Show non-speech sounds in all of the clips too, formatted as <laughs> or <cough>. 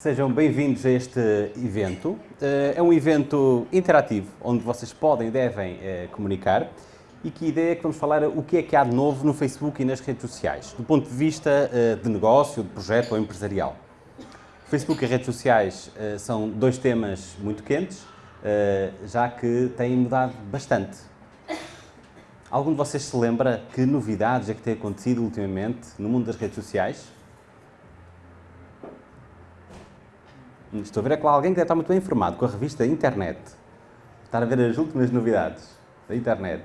Sejam bem-vindos a este evento. Eh, é um evento interativo, onde vocês podem e devem eh, comunicar e que ideia é que vamos falar o que é que há de novo no Facebook e nas redes sociais, do ponto de vista eh, de negócio, de projeto ou empresarial. Facebook e redes sociais são dois temas muito quentes, já que têm mudado bastante. Algum de vocês se lembra que novidades é que têm acontecido ultimamente no mundo das redes sociais? Estou a ver é com alguém que deve estar muito bem informado, com a revista Internet. Estar a ver as últimas novidades da Internet.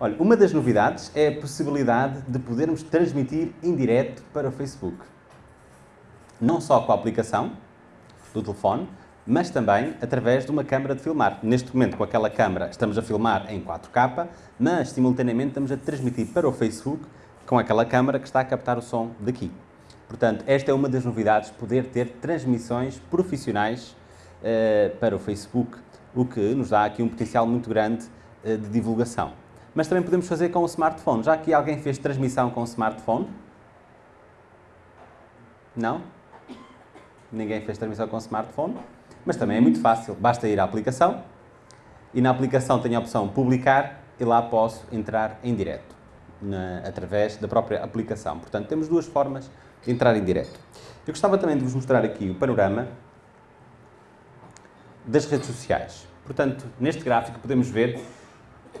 Olha, uma das novidades é a possibilidade de podermos transmitir em direto para o Facebook. Não só com a aplicação do telefone, mas também através de uma câmara de filmar. Neste momento, com aquela câmara, estamos a filmar em 4K, mas simultaneamente estamos a transmitir para o Facebook com aquela câmara que está a captar o som daqui. Portanto, esta é uma das novidades, poder ter transmissões profissionais uh, para o Facebook, o que nos dá aqui um potencial muito grande uh, de divulgação. Mas também podemos fazer com o smartphone. Já que alguém fez transmissão com o smartphone? Não? Ninguém fez transmissão com o smartphone? Mas também é muito fácil. Basta ir à aplicação e na aplicação tem a opção publicar e lá posso entrar em direto, na, através da própria aplicação. Portanto, temos duas formas entrar em direto. Eu gostava também de vos mostrar aqui o panorama das redes sociais. Portanto, neste gráfico podemos ver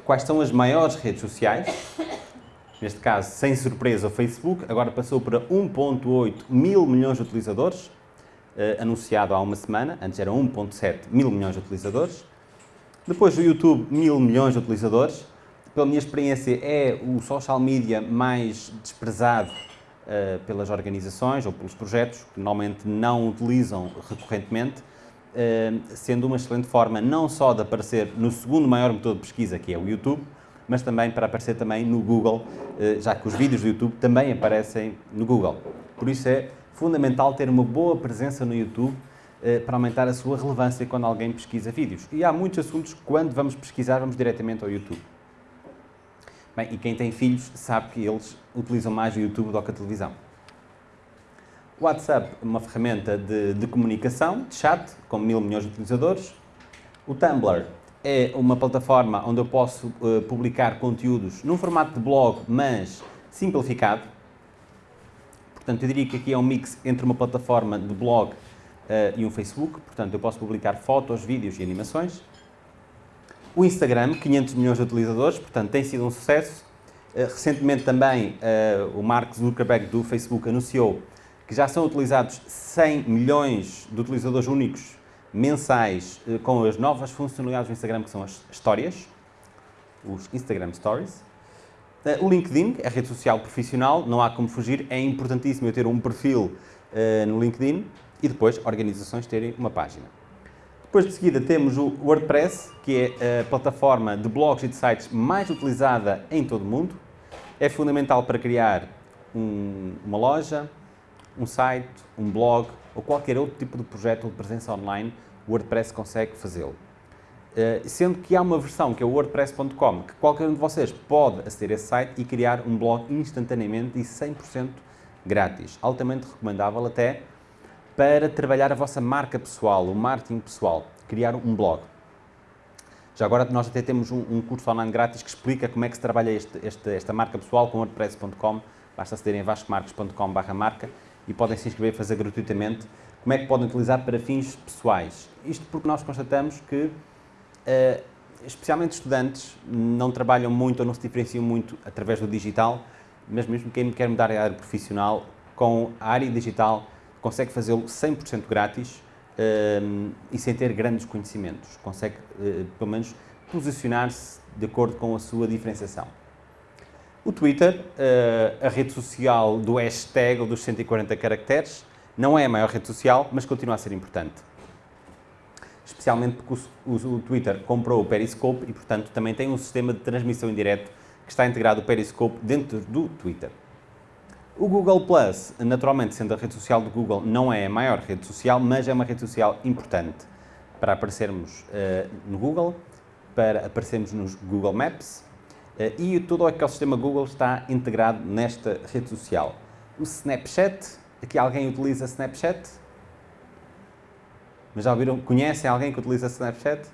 quais são as maiores redes sociais. Neste caso, sem surpresa, o Facebook agora passou para 1.8 mil milhões de utilizadores, eh, anunciado há uma semana, antes era 1.7 mil milhões de utilizadores. Depois o YouTube, mil milhões de utilizadores. Pela minha experiência, é o social media mais desprezado uh, pelas organizações ou pelos projetos que normalmente não utilizam recorrentemente, uh, sendo uma excelente forma não só de aparecer no segundo maior motor de pesquisa, que é o YouTube, mas também para aparecer também no Google, uh, já que os vídeos do YouTube também aparecem no Google. Por isso é fundamental ter uma boa presença no YouTube para aumentar a sua relevância quando alguém pesquisa vídeos. E há muitos assuntos que quando vamos pesquisar vamos diretamente ao YouTube. Bem, e quem tem filhos sabe que eles utilizam mais o YouTube do que a televisão. WhatsApp uma ferramenta de, de comunicação, de chat, com mil milhões de utilizadores. O Tumblr é uma plataforma onde eu posso uh, publicar conteúdos num formato de blog, mas simplificado. Portanto, eu diria que aqui é um mix entre uma plataforma de blog uh, e um Facebook. Portanto, eu posso publicar fotos, vídeos e animações. O Instagram, 500 milhões de utilizadores, portanto tem sido um sucesso. Eh, recentemente também eh, o Mark Zuckerberg do Facebook anunciou que já são utilizados 100 milhões de utilizadores únicos mensais eh, com as novas funcionalidades do Instagram, que são as histórias, os Instagram Stories. O LinkedIn, é a rede social profissional, não há como fugir, é importantíssimo eu ter um perfil no LinkedIn e depois organizações terem uma página. Depois de seguida temos o WordPress, que é a plataforma de blogs e de sites mais utilizada em todo o mundo. É fundamental para criar um, uma loja, um site, um blog ou qualquer outro tipo de projeto de presença online, o WordPress consegue fazê-lo. Uh, sendo que há uma versão que é o wordpress.com, que qualquer um de vocês pode aceder a esse site e criar um blog instantaneamente e 100% grátis. Altamente recomendável até para trabalhar a vossa marca pessoal, o marketing pessoal, criar um blog. Já agora nós até temos um, um curso online grátis que explica como é que se trabalha este, este, esta marca pessoal com wordpress.com, basta acederem a vascomarcos.com marca e podem se inscrever e fazer gratuitamente como é que podem utilizar para fins pessoais. Isto porque nós constatamos que, uh, especialmente estudantes, não trabalham muito ou não se diferenciam muito através do digital, mas mesmo quem quer mudar a área profissional, com a área digital consegue fazê-lo 100% grátis um, e sem ter grandes conhecimentos. Consegue, uh, pelo menos, posicionar-se de acordo com a sua diferenciação. O Twitter, uh, a rede social do hashtag ou dos 140 caracteres, não é a maior rede social, mas continua a ser importante. Especialmente porque o, o, o Twitter comprou o Periscope e, portanto, também tem um sistema de transmissão em que está integrado o Periscope dentro do Twitter. O Google Plus, naturalmente, sendo a rede social do Google, não é a maior rede social, mas é uma rede social importante para aparecermos uh, no Google, para aparecermos nos Google Maps uh, e todo o ecossistema Google está integrado nesta rede social. O Snapchat Aqui alguém utiliza Snapchat? Mas já ouviram? Conhecem alguém que utiliza Snapchat?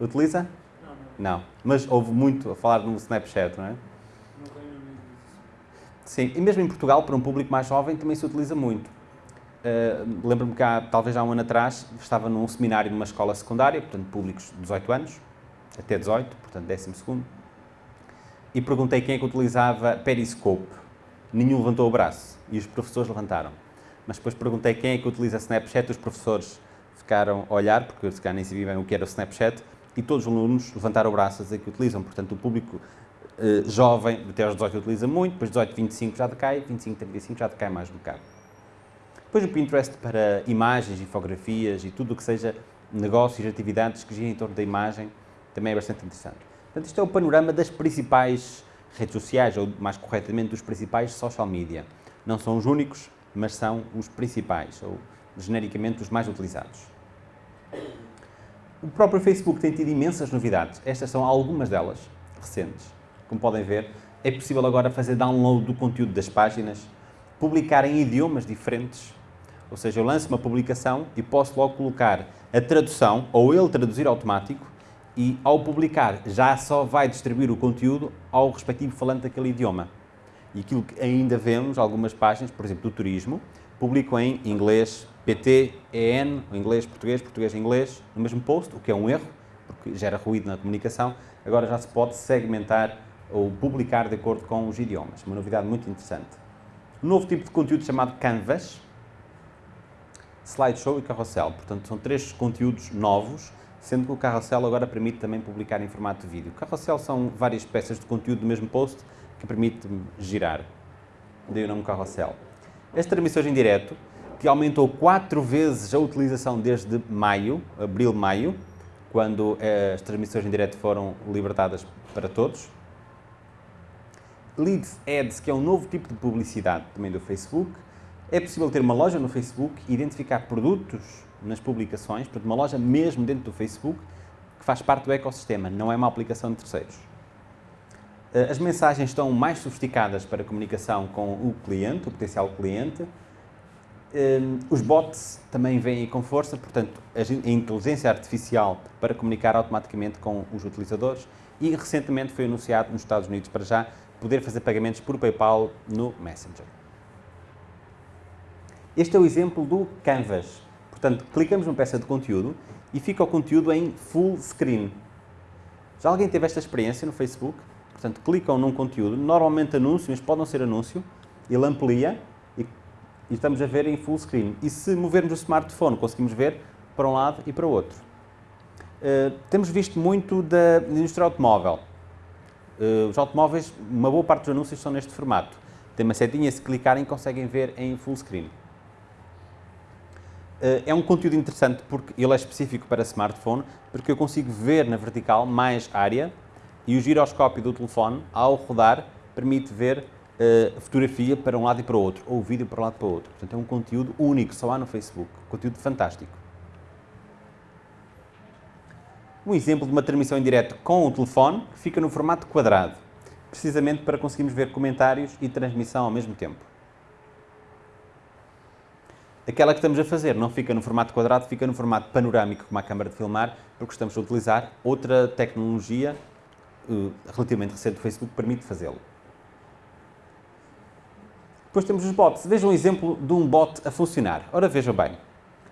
Utiliza? Não, não. Não. Mas houve muito a falar no Snapchat, não é? Sim, e mesmo em Portugal, para um público mais jovem, também se utiliza muito. Uh, Lembro-me que há, talvez há um ano atrás, estava num seminário numa escola secundária, portanto, públicos de 18 anos, até 18, portanto, 12 segundo, e perguntei quem é que utilizava Periscope. Nenhum levantou o braço, e os professores levantaram. Mas depois perguntei quem é que utiliza Snapchat, os professores ficaram a olhar, porque se calhar nem sabiam bem o que era o Snapchat, e todos os alunos levantaram o braço a dizer que utilizam. Portanto, o público eh, jovem, até aos 18 utiliza muito, depois 18, 25 já decai, 25, 35 já decai mais um bocado. Depois o Pinterest para imagens, infografias e tudo o que seja negócios atividades que girem em torno da imagem também é bastante interessante. Portanto, isto é o panorama das principais redes sociais, ou mais corretamente, dos principais social media. Não são os únicos, mas são os principais, ou genericamente os mais utilizados. O próprio Facebook tem tido imensas novidades. Estas são algumas delas, recentes. Como podem ver, é possível agora fazer download do conteúdo das páginas, publicar em idiomas diferentes, ou seja, eu lanço uma publicação e posso logo colocar a tradução, ou ele traduzir automático, e ao publicar já só vai distribuir o conteúdo ao respectivo falante daquele idioma. E aquilo que ainda vemos, algumas páginas, por exemplo, do turismo, publicam em inglês PT, EN, inglês, português, português, inglês, no mesmo post, o que é um erro, porque gera ruído na comunicação. Agora já se pode segmentar ou publicar de acordo com os idiomas. Uma novidade muito interessante. Um novo tipo de conteúdo chamado Canvas, slideshow e carrossel. Portanto, são três conteúdos novos, sendo que o carrossel agora permite também publicar em formato de vídeo. Carrossel são várias peças de conteúdo do mesmo post que permite girar. Dei o nome carrossel. As transmissões em direto, que aumentou quatro vezes a utilização desde maio, abril-maio, quando eh, as transmissões em direto foram libertadas para todos. Leads Ads, que é um novo tipo de publicidade também do Facebook. É possível ter uma loja no Facebook identificar produtos nas publicações, portanto, uma loja mesmo dentro do Facebook, que faz parte do ecossistema, não é uma aplicação de terceiros. Eh, as mensagens estão mais sofisticadas para comunicação com o cliente, o potencial cliente. Eh, os bots também vêm com força, portanto, a inteligência artificial para comunicar automaticamente com os utilizadores. E recentemente foi anunciado nos Estados Unidos para já poder fazer pagamentos por PayPal no Messenger. Este é o exemplo do Canvas. Portanto, clicamos numa peça de conteúdo e fica o conteúdo em full screen. Já alguém teve esta experiência no Facebook? Portanto, clicam num conteúdo, normalmente anúncio, mas pode não ser anúncio, ele amplia e, e estamos a ver em full screen. E se movermos o smartphone, conseguimos ver para um lado e para o outro. Uh, temos visto muito da indústria automóvel. Uh, os automóveis, uma boa parte dos anúncios são neste formato. Tem uma setinha, se clicarem conseguem ver em full screen. Uh, é um conteúdo interessante porque ele é específico para smartphone, porque eu consigo ver na vertical mais área e o giroscópio do telefone, ao rodar, permite ver uh, fotografia para um lado e para o outro, ou vídeo para um lado e para o outro. Portanto, é um conteúdo único, só há no Facebook. Conteúdo fantástico. Um exemplo de uma transmissão em direto com o telefone, que fica no formato quadrado, precisamente para conseguirmos ver comentários e transmissão ao mesmo tempo. Aquela que estamos a fazer não fica no formato quadrado, fica no formato panorâmico, como a câmara de filmar, porque estamos a utilizar outra tecnologia uh, relativamente recente do Facebook que permite fazê-lo. Depois temos os bots. Vejam um exemplo de um bot a funcionar. Ora, vejam bem.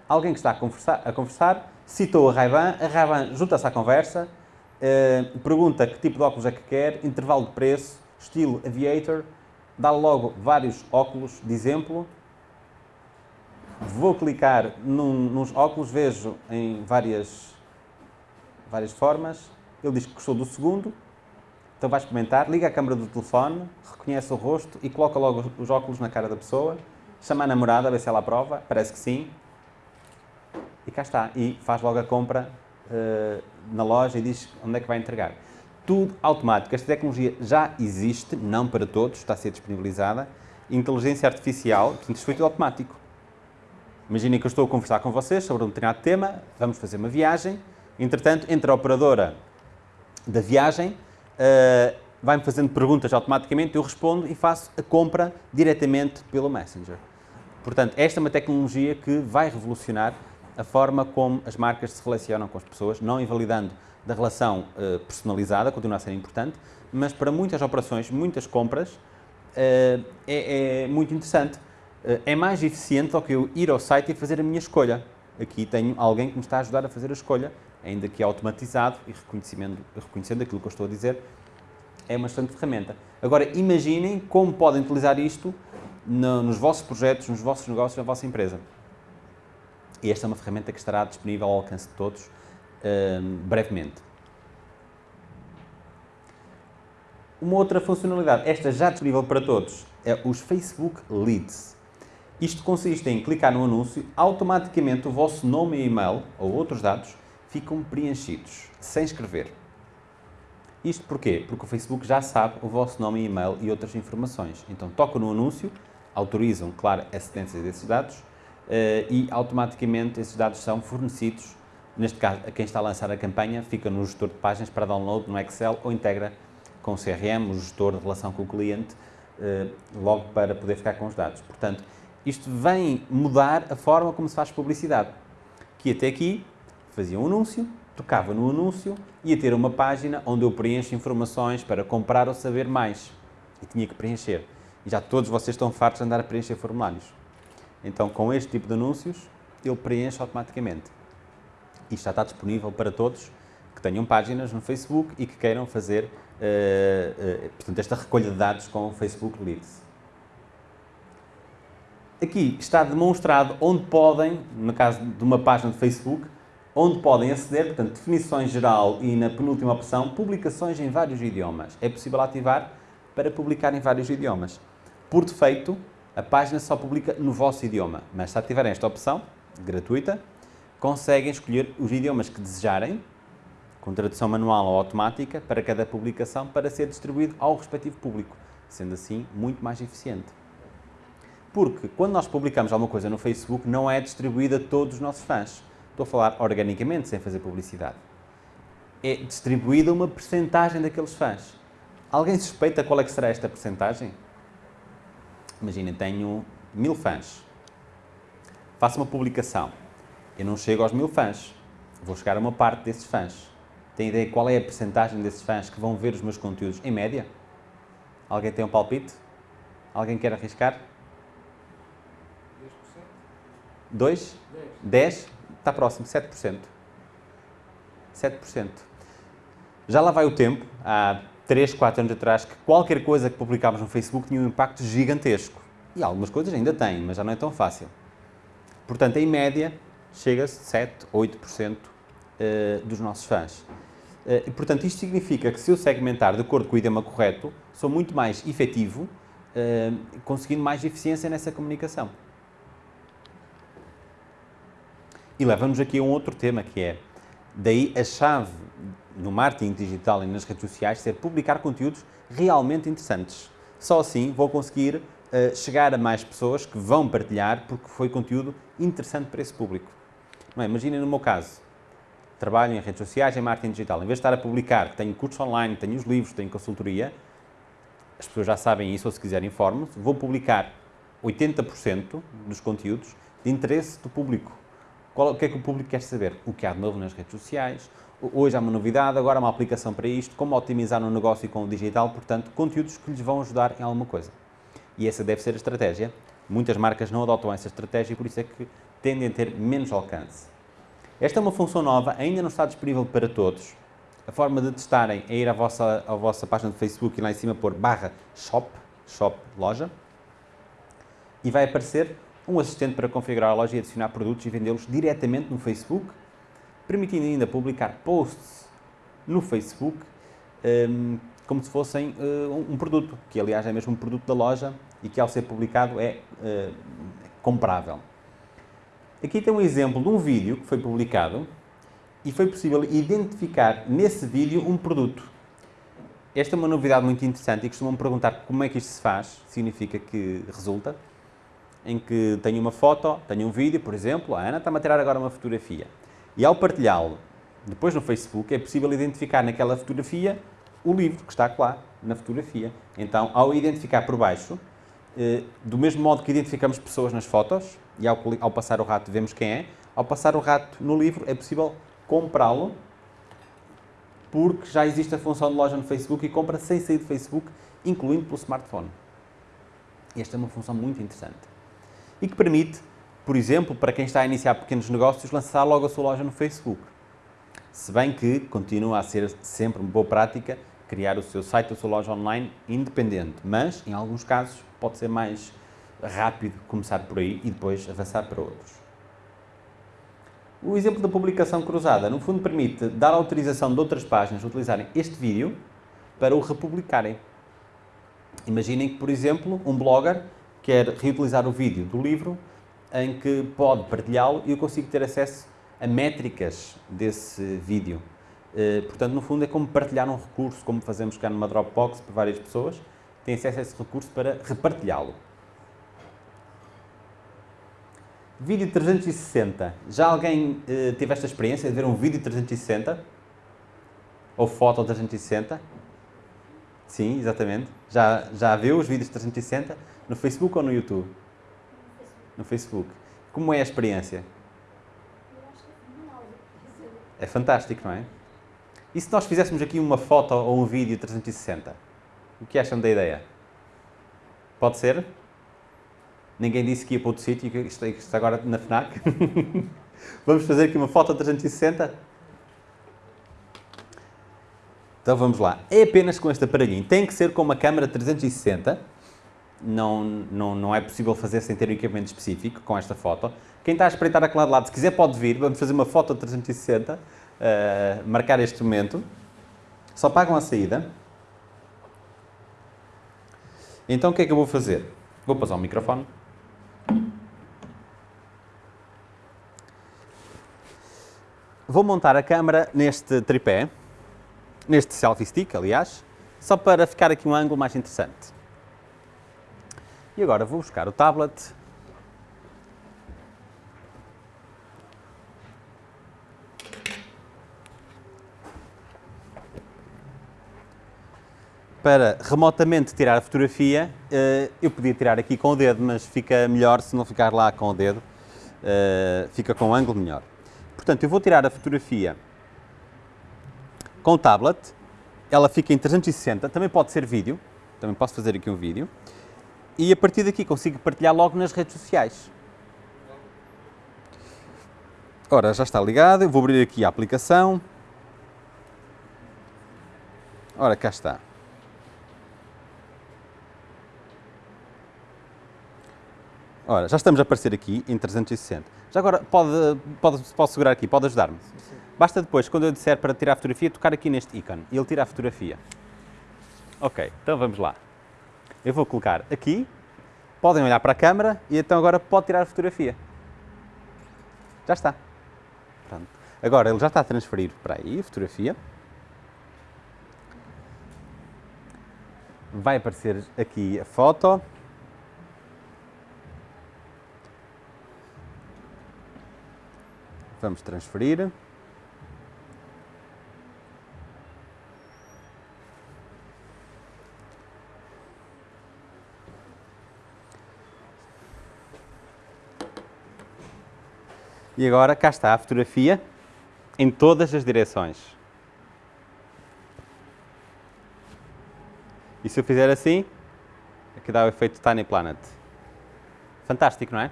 Alguém que está a conversar, a conversar citou a Ray-Ban, a Ray-Ban junta-se à conversa, uh, pergunta que tipo de óculos é que quer, intervalo de preço, estilo aviator, dá logo vários óculos de exemplo. Vou clicar num, nos óculos, vejo em várias, várias formas. Ele diz que gostou do segundo, então vai experimentar, liga a câmera do telefone, reconhece o rosto e coloca logo os óculos na cara da pessoa, chama a namorada a ver se ela aprova, parece que sim, cá está. E faz logo a compra uh, na loja e diz onde é que vai entregar. Tudo automático. Esta tecnologia já existe, não para todos, está a ser disponibilizada. Inteligência artificial, portanto, isto foi tudo automático. Imaginem que eu estou a conversar com vocês sobre um determinado tema, vamos fazer uma viagem, entretanto, entra a operadora da viagem, uh, vai-me fazendo perguntas automaticamente, eu respondo e faço a compra diretamente pelo Messenger. Portanto, esta é uma tecnologia que vai revolucionar a forma como as marcas se relacionam com as pessoas, não invalidando da relação uh, personalizada, continua a ser importante, mas para muitas operações, muitas compras, uh, é, é, muito interessante. Uh, é mais eficiente do que eu ir ao site e fazer a minha escolha. Aqui tenho alguém que me está a ajudar a fazer a escolha, ainda que automatizado e reconhecendo, reconhecendo aquilo que eu estou a dizer, é uma excelente ferramenta. Agora, imaginem como podem utilizar isto no, nos vossos projetos, nos vossos negócios, na vossa empresa. E esta é uma ferramenta que estará disponível ao alcance de todos uh, brevemente. Uma outra funcionalidade, esta já disponível para todos, é os Facebook Leads. Isto consiste em clicar no anúncio, automaticamente o vosso nome e e-mail ou outros dados ficam preenchidos, sem escrever. Isto porquê? Porque o Facebook já sabe o vosso nome e e-mail e outras informações. Então tocam no anúncio, autorizam, claro, a cedência desses dados e automaticamente esses dados são fornecidos, neste caso, a quem está a lançar a campanha, fica no gestor de páginas para download no Excel ou integra com o CRM, o gestor de relação com o cliente, uh, logo para poder ficar com os dados. Portanto, isto vem mudar a forma como se faz publicidade, que até aqui fazia um anúncio, tocava no anúncio, ia ter uma página onde eu preencho informações para comprar ou saber mais. E tinha que preencher. E já todos vocês estão fartos de andar a preencher formulários. Então, com este tipo de anúncios, ele preenche automaticamente. Isto já está disponível para todos que tenham páginas no Facebook e que queiram fazer uh, uh, portanto, esta recolha de dados com o Facebook Leads. Aqui está demonstrado onde podem, no caso de uma página de Facebook, onde podem aceder, portanto, definições geral e na penúltima opção, publicações em vários idiomas. É possível ativar para publicar em vários idiomas. Por defeito, a página só publica no vosso idioma, mas se ativarem esta opção, gratuita, conseguem escolher os idiomas que desejarem, com tradução manual ou automática, para cada publicação, para ser distribuído ao respectivo público, sendo assim muito mais eficiente. Porque quando nós publicamos alguma coisa no Facebook, não é distribuída a todos os nossos fãs. Estou a falar organicamente, sem fazer publicidade. É distribuída uma percentagem daqueles fãs. Alguém suspeita qual é que será esta percentagem? Imagina, tenho mil fãs. Faço uma publicação. Eu não chego aos mil fãs. Vou chegar a uma parte desses fãs. Tem ideia qual é a percentagem desses fãs que vão ver os meus conteúdos em média? Alguém tem um palpite? Alguém quer arriscar? 10%? 2? 10. 10? Está próximo, 7%. 7%. Já lá vai o tempo, há 3, 4 anos atrás, que qualquer coisa que publicávamos no Facebook tinha um impacto gigantesco. E algumas coisas ainda têm, mas já não é tão fácil. Portanto, em média, chega-se 7, 8% eh, dos nossos fãs. Eh, e, portanto, isto significa que se eu segmentar de acordo com o idioma correto, sou muito mais efetivo, eh, conseguindo mais eficiência nessa comunicação. E leva-nos aqui a um outro tema que é, daí a chave no marketing digital e nas redes sociais ser publicar conteúdos realmente interessantes. Só assim vou conseguir uh, chegar a mais pessoas que vão partilhar porque foi conteúdo interessante para esse público. Não é? Imaginem no meu caso, trabalho em redes sociais, em marketing digital. Em vez de estar a publicar tenho cursos online, tenho os livros, tenho consultoria, as pessoas já sabem isso ou se quiserem informem-se, vou publicar 80% dos conteúdos de interesse do público. Qual, o que é que o público quer saber? O que há de novo nas redes sociais, hoje há uma novidade, agora há uma aplicação para isto, como otimizar um negócio com o digital, portanto, conteúdos que lhes vão ajudar em alguma coisa. E essa deve ser a estratégia. Muitas marcas não adotam essa estratégia e por isso é que tendem a ter menos alcance. Esta é uma função nova, ainda não está disponível para todos. A forma de testarem é ir à vossa, à vossa página de Facebook e lá em cima pôr barra shop, shop, loja, e vai aparecer um assistente para configurar a loja e adicionar produtos e vendê-los diretamente no Facebook, permitindo ainda publicar posts no Facebook um, como se fossem uh, um produto, que aliás é mesmo um produto da loja e que ao ser publicado é uh, comprável. Aqui tem um exemplo de um vídeo que foi publicado e foi possível identificar nesse vídeo um produto. Esta é uma novidade muito interessante e costumam perguntar como é que isto se faz, significa que resulta em que tenho uma foto, tenho um vídeo, por exemplo, a Ana está-me a tirar agora uma fotografia. E ao partilhá-lo depois no Facebook, é possível identificar naquela fotografia o livro que está lá na fotografia. Então, ao identificar por baixo, Eh, do mesmo modo que identificamos pessoas nas fotos e ao, ao passar o rato vemos quem é, ao passar o rato no livro é possível comprá-lo porque já existe a função de loja no Facebook e compra sem sair do Facebook, incluindo pelo smartphone. Esta é uma função muito interessante. E que permite, por exemplo, para quem está a iniciar pequenos negócios, lançar logo a sua loja no Facebook. Se bem que continua a ser sempre uma boa prática criar o seu site, a sua loja online independente, mas em alguns casos pode ser mais rápido começar por aí e depois avançar para outros. O exemplo da publicação cruzada, no fundo, permite dar autorização de outras páginas a utilizarem este vídeo para o republicarem. Imaginem que, por exemplo, um blogger quer reutilizar o vídeo do livro em que pode partilhá-lo e eu consigo ter acesso a métricas desse vídeo. Eh, Portanto, no fundo, é como partilhar um recurso, como fazemos cá numa Dropbox para várias pessoas, tem acesso a esse recurso para repartilhá-lo. Vídeo 360. Já alguém eh, teve esta experiência de ver um vídeo 360? Ou foto 360? Sim, exatamente. Já, já viu os vídeos 360? No Facebook ou no YouTube? No Facebook. Como é a experiência? É fantástico, não é? E se nós fizéssemos aqui uma foto ou um vídeo 360? O que acham da ideia? Pode ser? Ninguém disse que ia para outro sítio, que isto, isto agora na FNAC. <laughs> vamos fazer aqui uma foto 360? Então vamos lá. É apenas com este aparelhinho. Tem que ser com uma câmera 360. Não, não, não é possível fazer sem ter um equipamento específico com esta foto. Quem está a espreitar aquele lado lado, se quiser pode vir. Vamos fazer uma foto 360. eh, marcar este momento. Só pagam a saída. Então o que é que eu vou fazer? Vou passar o microfone. Vou montar a câmera neste tripé, neste selfie stick, aliás, só para ficar aqui um ângulo mais interessante. E agora vou buscar o tablet. Para remotamente tirar a fotografia, eh, eu podia tirar aqui com o dedo, mas fica melhor se não ficar lá com o dedo, eh, fica com um ângulo melhor. Portanto, eu vou tirar a fotografia com o tablet, ela fica em 360, também pode ser vídeo, também posso fazer aqui um vídeo, e a partir daqui consigo partilhar logo nas redes sociais. Ora, já está ligado, eu vou abrir aqui a aplicação. Ora, cá está. Ora, já estamos a aparecer aqui em 360. Já agora, pode, pode, posso segurar aqui, pode ajudar-me? Basta depois, quando eu disser para tirar a fotografia, tocar aqui neste ícone e ele tira a fotografia. Ok, então vamos lá. Eu vou colocar aqui, podem olhar para a câmera e então agora pode tirar a fotografia. Já está. Pronto. Agora ele já está a transferir para aí a fotografia. Vai aparecer aqui a foto. Vamos transferir. E agora cá está a fotografia em todas as direções. E se eu fizer assim, aqui dá o efeito Tiny Planet. Fantástico, não é?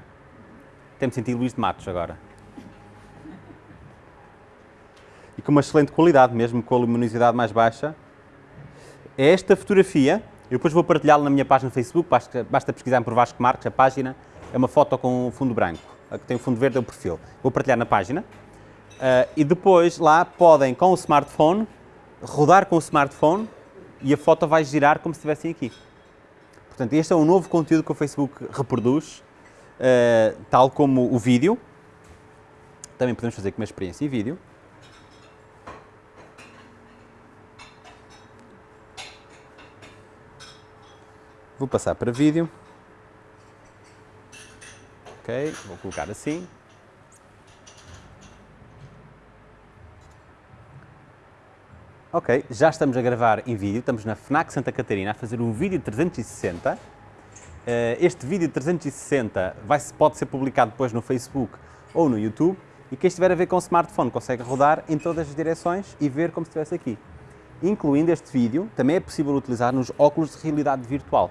Tem-me sentido Luís de Matos agora. E com uma excelente qualidade, mesmo com a luminosidade mais baixa. É esta fotografia, eu depois vou partilhá-la na minha página no Facebook, basta, pesquisar por Vasco Marques, a página é uma foto com fundo branco, que tem o fundo verde é o perfil. Vou partilhar na página. Ah, e depois lá podem, com o smartphone, rodar com o smartphone e a foto vai girar como se estivessem aqui. Portanto, este é um novo conteúdo que o Facebook reproduz, ah, tal como o vídeo. Também podemos fazer com uma experiência em vídeo. Vou passar para vídeo. Ok, vou colocar assim. Ok, já estamos a gravar em vídeo, estamos na FNAC Santa Catarina a fazer um vídeo 360 Eh, este vídeo 360 vai, pode ser publicado depois no Facebook ou no YouTube e quem estiver a ver com o smartphone consegue rodar em todas as direções e ver como se estivesse aqui. Incluindo este vídeo, também é possível utilizar nos óculos de realidade virtual.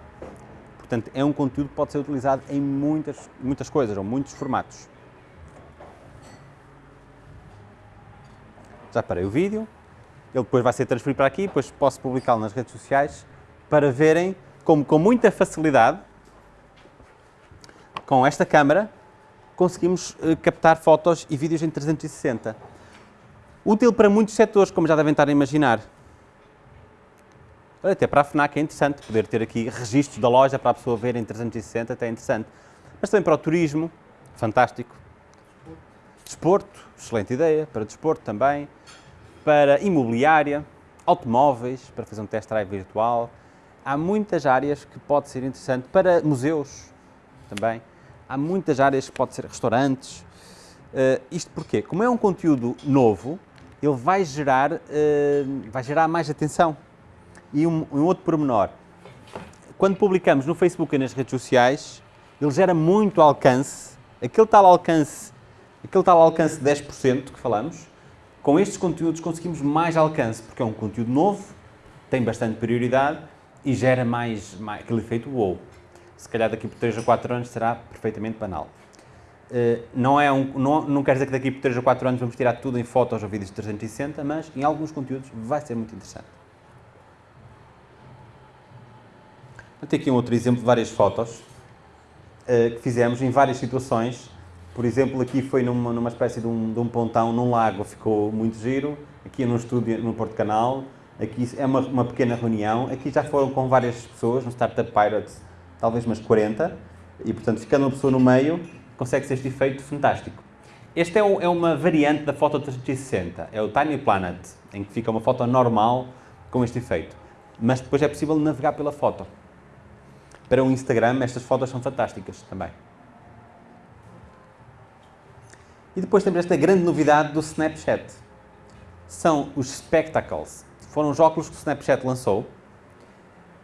Portanto, é um conteúdo que pode ser utilizado em muitas, muitas coisas, ou muitos formatos. Já parei o vídeo, ele depois vai ser transferido para aqui, depois posso publicá-lo nas redes sociais para verem como com muita facilidade, com esta câmera, conseguimos eh, captar fotos e vídeos em 360. Útil para muitos setores, como já devem estar a imaginar. Até para a FNAC é interessante poder ter aqui registros da loja para a pessoa ver em 360, até é interessante. Mas também para o turismo, fantástico. Desporto, excelente ideia, para desporto também. Para imobiliária, automóveis, para fazer um test drive virtual. Há muitas áreas que pode ser interessante. Para museus também. Há muitas áreas que pode ser restaurantes. Uh, isto porquê? Como é um conteúdo novo, ele vai gerar, uh, vai gerar mais atenção. E um, um outro pormenor, quando publicamos no Facebook e nas redes sociais, ele gera muito alcance, aquele tal alcance, aquele tal alcance de 10% que falamos, com estes conteúdos conseguimos mais alcance, porque é um conteúdo novo, tem bastante prioridade e gera mais, mais aquele efeito wow. Se calhar daqui por 3 a 4 anos será perfeitamente banal. Uh, não, é um, não, não quer dizer que daqui por 3 a 4 anos vamos tirar tudo em fotos ou vídeos de 360, mas em alguns conteúdos vai ser muito interessante. Ter aqui um outro exemplo de várias fotos uh, que fizemos em várias situações. Por exemplo, aqui foi numa, numa espécie de um, de um pontão num lago, ficou muito giro. Aqui num estúdio no Porto Canal. Aqui é uma, uma pequena reunião. Aqui já foram com várias pessoas, no Startup Pirates, talvez umas 40. E, portanto, ficando uma pessoa no meio, consegue-se este efeito fantástico. Este é, é, uma variante da foto 360, é o Tiny Planet, em que fica uma foto normal com este efeito. Mas depois é possível navegar pela foto. Para o Instagram, estas fotos são fantásticas também. E depois temos esta grande novidade do Snapchat. São os Spectacles. Foram os óculos que o Snapchat lançou,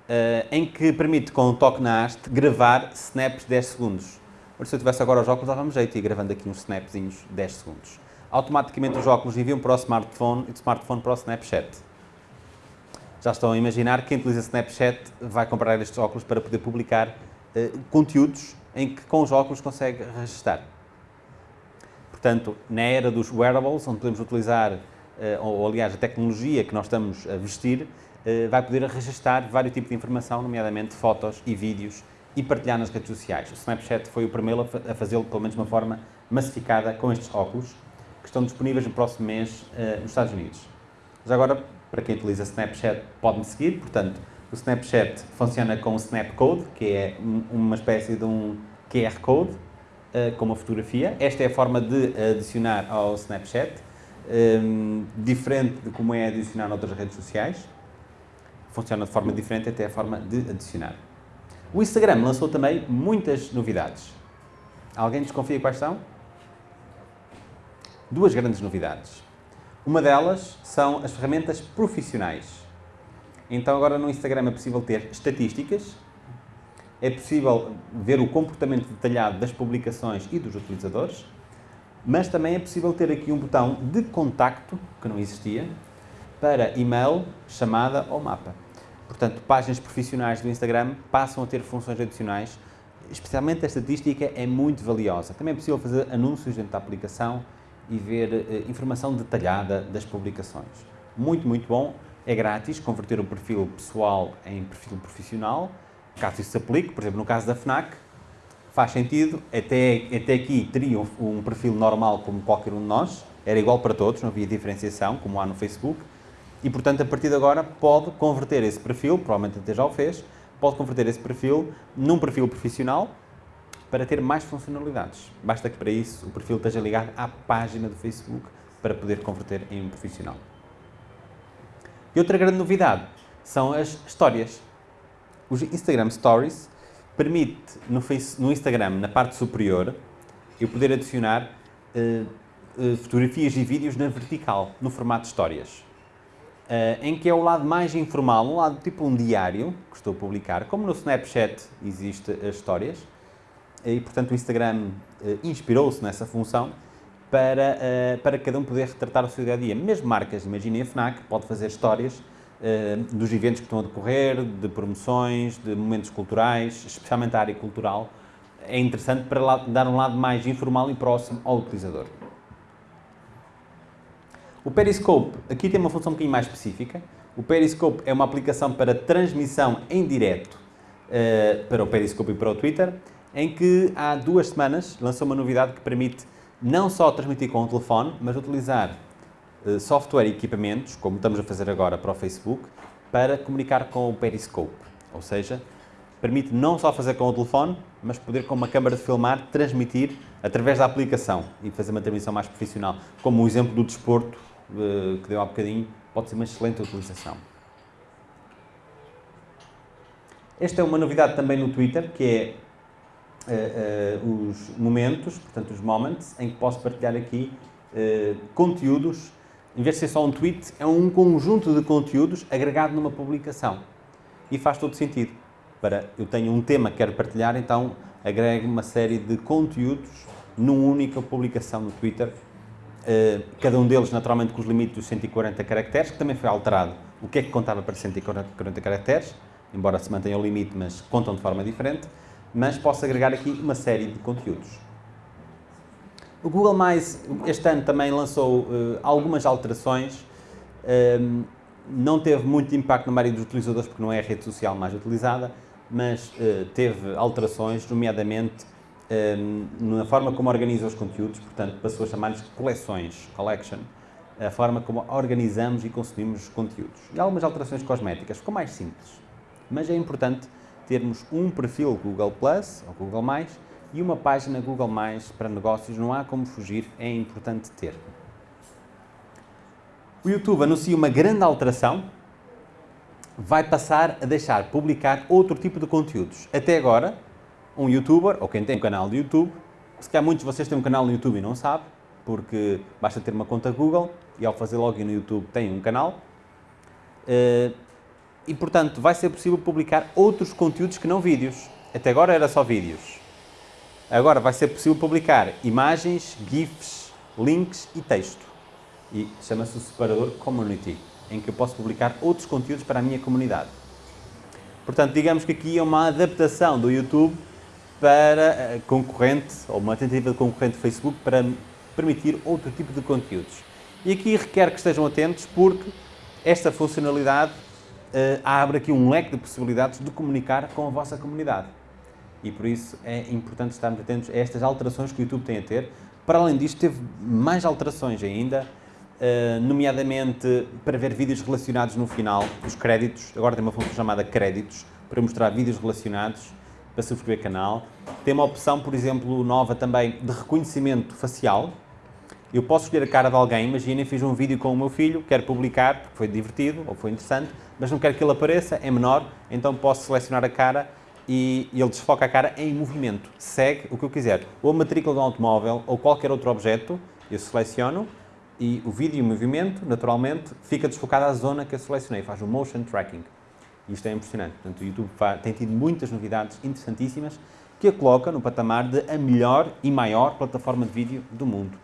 eh, em que permite, com um toque na haste, gravar snaps 10 segundos. Por se eu tivesse agora os óculos, dava-me jeito e gravando aqui uns snapzinhos 10 segundos. Automaticamente os óculos enviam para o smartphone e do smartphone para o Snapchat já estão a imaginar que quem utiliza Snapchat vai comprar estes óculos para poder publicar uh, conteúdos em que com os óculos consegue registrar. Portanto, na era dos wearables, onde podemos utilizar, uh, ou aliás, a tecnologia que nós estamos a vestir, uh, vai poder registrar vários tipos de informação, nomeadamente fotos e vídeos, e partilhar nas redes sociais. O Snapchat foi o primeiro a fazê-lo, pelo menos de uma forma massificada, com estes óculos, que estão disponíveis no próximo mês nos Estados Unidos. Mas agora, para quem utiliza Snapchat, pode-me seguir. Portanto, o Snapchat funciona com o Snap Code, que é uma espécie de um QR Code uh, com uma fotografia. Esta é a forma de adicionar ao Snapchat, um, ehm, diferente de como é adicionar noutras redes sociais. Funciona de forma diferente, até a forma de adicionar. O Instagram lançou também muitas novidades. Alguém desconfia quais são? Duas grandes novidades. Uma delas são as ferramentas profissionais. Então agora no Instagram é possível ter estatísticas, é possível ver o comportamento detalhado das publicações e dos utilizadores, mas também é possível ter aqui um botão de contacto, que não existia, para e-mail, chamada ou mapa. Portanto, páginas profissionais do Instagram passam a ter funções adicionais, especialmente a estatística é muito valiosa. Também é possível fazer anúncios dentro da aplicação, e ver uh, informação detalhada das publicações. Muito, muito bom. É grátis converter um perfil pessoal em perfil profissional. Caso isso se aplique, por exemplo, no caso da FNAC, faz sentido. Até, até aqui teria um, um perfil normal como qualquer um de nós, era igual para todos, não havia diferenciação, como há no Facebook. E, portanto, a partir de agora pode converter esse perfil, provavelmente até já o fez, pode converter esse perfil num perfil profissional para ter mais funcionalidades. Basta que para isso o perfil esteja ligado à página do Facebook para poder converter em um profissional. E outra grande novidade são as histórias. Os Instagram Stories permite no, face, no Instagram, na parte superior, eu poder adicionar uh, uh, fotografias e vídeos na vertical, no formato histórias. uh, em que é o lado mais informal, um lado tipo um diário que estou a publicar, como no Snapchat existe as histórias, e portanto o Instagram uh, inspirou-se nessa função para, uh, para cada um poder retratar o seu dia a dia. Mesmo marcas, imaginem a FNAC, pode fazer histórias dos eventos que estão a decorrer, de promoções, de momentos culturais, especialmente a área cultural, é interessante para dar um lado mais informal e próximo ao utilizador. O Periscope, aqui tem uma função um bocadinho mais específica. O Periscope é uma aplicação para transmissão em direto para o Periscope e para o Twitter, em que há duas semanas lançou uma novidade que permite não só transmitir com o telefone, mas utilizar uh, software e equipamentos, como estamos a fazer agora para o Facebook, para comunicar com o Periscope. Ou seja, permite não só fazer com o telefone, mas poder com uma câmara de filmar transmitir através da aplicação e fazer uma transmissão mais profissional. Como o exemplo do desporto uh, que deu há bocadinho, pode ser uma excelente utilização. Esta é uma novidade também no Twitter, que é uh, os momentos, portanto os moments, em que posso partilhar aqui conteúdos, em vez de ser só um tweet, é um conjunto de conteúdos agregado numa publicação. E faz todo sentido. Para eu tenho um tema que quero partilhar, então agrego uma série de conteúdos numa única publicação no Twitter, cada um deles naturalmente com os limites dos 140 caracteres, que também foi alterado. O que é que contava para 140 caracteres, embora se mantenha o limite, mas contam de forma diferente, mas posso agregar aqui uma série de conteúdos. O Google+, este ano também lançou uh, algumas alterações, uh, não teve muito impacto na maioria dos utilizadores porque não é a rede social mais utilizada, mas uh, teve alterações, nomeadamente um, na forma como organiza os conteúdos, portanto, passou a chamar-lhes coleções, collection, a forma como organizamos e consumimos os conteúdos. E algumas alterações cosméticas, ficou mais simples. Mas é importante termos um perfil Google Plus ou Google+, e uma página Google+, para negócios, não há como fugir, é importante ter. O YouTube anuncia uma grande alteração, vai passar a deixar publicar outro tipo de conteúdos. Até agora, um youtuber, ou quem tem um canal de YouTube, se calhar muitos de vocês têm um canal no YouTube e não sabem, porque basta ter uma conta Google e ao fazer login no YouTube tem um canal. E, portanto, vai ser possível publicar outros conteúdos que não vídeos. Até agora era só vídeos. Agora vai ser possível publicar imagens, GIFs, links e texto. E chama-se o separador Community em que eu posso publicar outros conteúdos para a minha comunidade. Portanto, digamos que aqui é uma adaptação do YouTube para eh, concorrente, ou uma tentativa de concorrente do Facebook para permitir outro tipo de conteúdos. E aqui requer que estejam atentos porque esta funcionalidade abre aqui um leque de possibilidades de comunicar com a vossa comunidade. E por isso é importante estarmos atentos a estas alterações que o YouTube tem a ter. Para além disto, teve mais alterações ainda Uh, nomeadamente para ver vídeos relacionados no final, os créditos, agora tem uma função chamada créditos, para mostrar vídeos relacionados, para subscrever canal. Tem uma opção, por exemplo, nova também de reconhecimento facial. Eu posso escolher a cara de alguém, imaginem, fiz um vídeo com o meu filho, quero publicar, porque foi divertido ou foi interessante, mas não quero que ele apareça, é menor, então posso selecionar a cara e ele desfoca a cara em movimento. Segue o que eu quiser, ou a matrícula de um automóvel ou qualquer outro objeto, eu seleciono, e o vídeo em movimento, naturalmente, fica desfocado à zona que eu selecionei, faz o motion tracking. Isto é impressionante. Portanto, o YouTube tem tido muitas novidades interessantíssimas que a coloca no patamar de a melhor e maior plataforma de vídeo do mundo.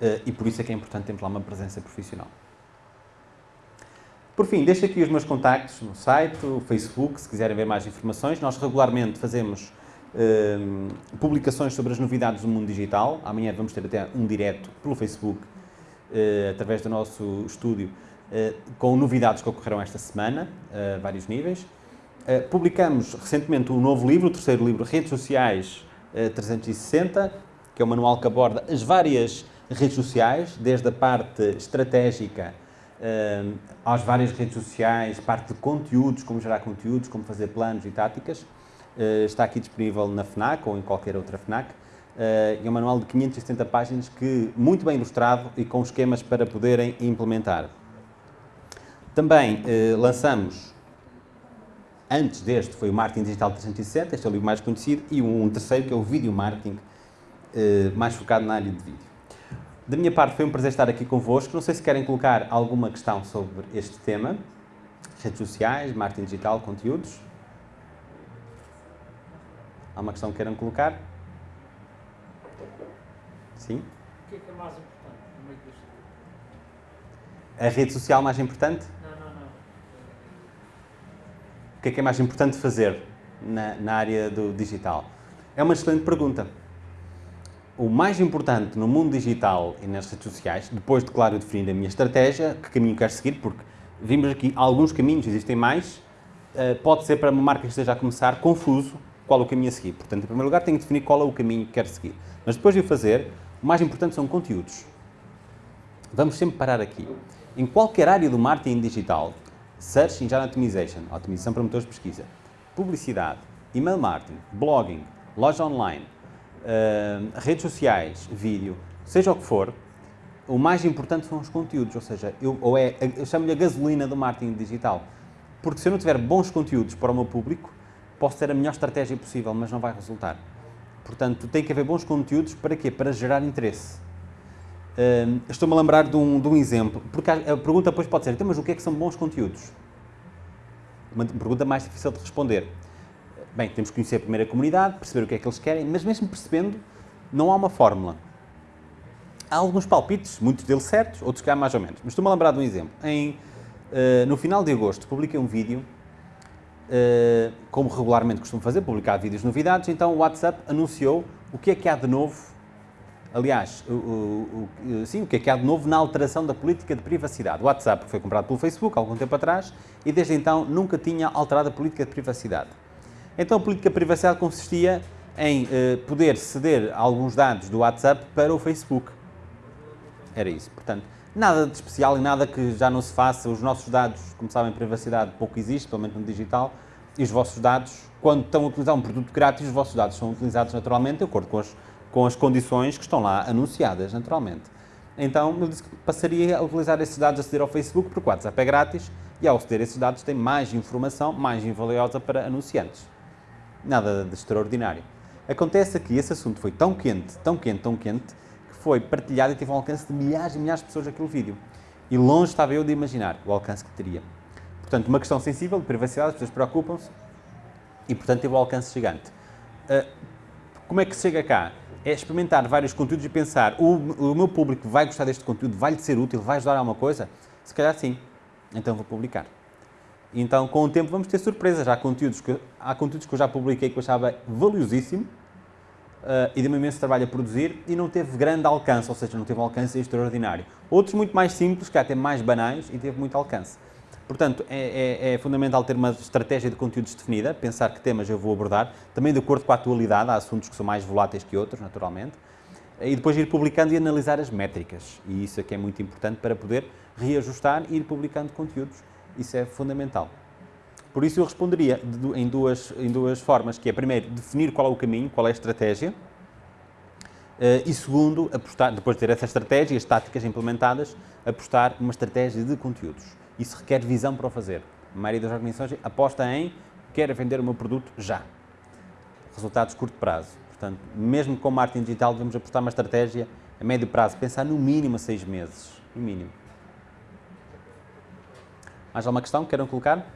Uh, e por isso é que é importante termos lá uma presença profissional. Por fim, deixo aqui os meus contactos no site, no Facebook, se quiserem ver mais informações. Nós regularmente fazemos uh, publicações sobre as novidades do mundo digital. Amanhã vamos ter até um direto pelo Facebook, uh, através do nosso estúdio, uh, com novidades que ocorreram esta semana, a vários níveis. publicamos recentemente um novo livro, o terceiro livro, Redes Sociais 360, que é um manual que aborda as várias redes sociais, desde a parte estratégica às várias redes sociais, parte de conteúdos, como gerar conteúdos, como fazer planos e táticas. Eh, está aqui disponível na FNAC ou em qualquer outra FNAC. Uh, é um manual de 570 páginas que muito bem ilustrado e com esquemas para poderem implementar. Também uh, lançamos, antes deste, foi o Marketing Digital 360, este é o livro mais conhecido, e um terceiro que é o Video Marketing, mais focado na área de vídeo. Da minha parte, foi um prazer estar aqui convosco. Não sei se querem colocar alguma questão sobre este tema. Redes sociais, marketing digital, conteúdos. Há uma questão que queiram colocar? Sim? O que é que é mais importante no meio disto? A rede social mais importante? Não, não, não. O que é que é mais importante fazer na, na área do digital? É uma excelente pergunta. O mais importante no mundo digital e nas redes sociais, depois de, claro, definir a minha estratégia, que caminho quero seguir, porque vimos aqui alguns caminhos, existem mais, eh, pode ser para uma marca que esteja a começar confuso qual o caminho a seguir. Portanto, em primeiro lugar, tenho que definir qual é o caminho que quero seguir. Mas depois de o fazer, o mais importante são conteúdos. Vamos sempre parar aqui. Em qualquer área do marketing digital, Search Engine Optimization, otimização para motores de pesquisa, publicidade, email marketing, blogging, loja online, uh, redes sociais, vídeo, seja o que for, o mais importante são os conteúdos, ou seja, eu, ou é, eu chamo-lhe a gasolina do marketing digital. Porque se eu não tiver bons conteúdos para o meu público, posso ter a melhor estratégia possível, mas não vai resultar. Portanto, tem que haver bons conteúdos para quê? Para gerar interesse. Estou-me a lembrar de um, de um, exemplo, porque a pergunta depois pode ser, então, mas o que é que são bons conteúdos? Uma pergunta mais difícil de responder. Bem, temos que conhecer a primeira comunidade, perceber o que é que eles querem, mas mesmo percebendo, não há uma fórmula. Há alguns palpites, muitos deles certos, outros que há mais ou menos. Mas estou-me a lembrar de um exemplo. Em, uh, no final de agosto, publiquei um vídeo, uh, como regularmente costumo fazer, publicar vídeos novidades, então o WhatsApp anunciou o que é que há de novo, aliás, o, o, o, sim, o que é que há de novo na alteração da política de privacidade. O WhatsApp foi comprado pelo Facebook há algum tempo atrás e desde então nunca tinha alterado a política de privacidade. Então a política de privacidade consistia em eh, poder ceder alguns dados do WhatsApp para o Facebook. Era isso. Portanto, nada de especial e nada que já não se faça. Os nossos dados, como sabem, privacidade pouco existe, pelo menos no digital, e os vossos dados, quando estão a utilizar um produto grátis, os vossos dados são utilizados naturalmente de acordo com as, com as condições que estão lá anunciadas, naturalmente. Então, eu disse que passaria a utilizar esses dados a ceder ao Facebook, porque o WhatsApp é grátis, e ao ceder esses dados tem mais informação, mais valiosa para anunciantes nada de extraordinário. Acontece que esse assunto foi tão quente, tão quente, tão quente, que foi partilhado e teve um alcance de milhares e milhares de pessoas aquele vídeo. E longe estava eu de imaginar o alcance que teria. Portanto, uma questão sensível, de privacidade, as pessoas preocupam-se e, portanto, teve um alcance gigante. Uh, como é que se chega cá? É experimentar vários conteúdos e pensar, o, o meu público vai gostar deste conteúdo, vai-lhe ser útil, vai ajudar a alguma coisa? Se calhar sim. Então vou publicar. Então, com o tempo, vamos ter surpresas. Há conteúdos que, há conteúdos que eu já publiquei que eu achava valiosíssimo uh, e deu-me imenso trabalho a produzir e não teve grande alcance, ou seja, não teve alcance extraordinário. Outros muito mais simples, que até mais banais e teve muito alcance. Portanto, é, é, é, fundamental ter uma estratégia de conteúdos definida, pensar que temas eu vou abordar, também de acordo com a atualidade, há assuntos que são mais voláteis que outros, naturalmente, e depois ir publicando e analisar as métricas. E isso é que é muito importante para poder reajustar e ir publicando conteúdos isso é fundamental. Por isso eu responderia em duas, em duas formas, que é primeiro definir qual é o caminho, qual é a estratégia, eh, e segundo, apostar, depois de ter essa estratégia e as táticas implementadas, apostar numa estratégia de conteúdos. Isso requer visão para o fazer. A maioria das organizações aposta em quero vender o meu produto já. Resultados de curto prazo. Portanto, mesmo com marketing digital, devemos apostar uma estratégia a médio prazo, pensar no mínimo a seis meses. No mínimo. Mais alguma questão que queiram colocar?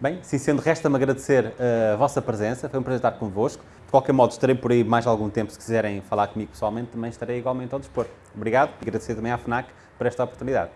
Bem, sim sendo, resta-me agradecer eh, a vossa presença, foi um prazer estar convosco. De qualquer modo, estarei por aí mais algum tempo, se quiserem falar comigo pessoalmente, também estarei igualmente ao dispor. Obrigado e agradecer também à FNAC por esta oportunidade.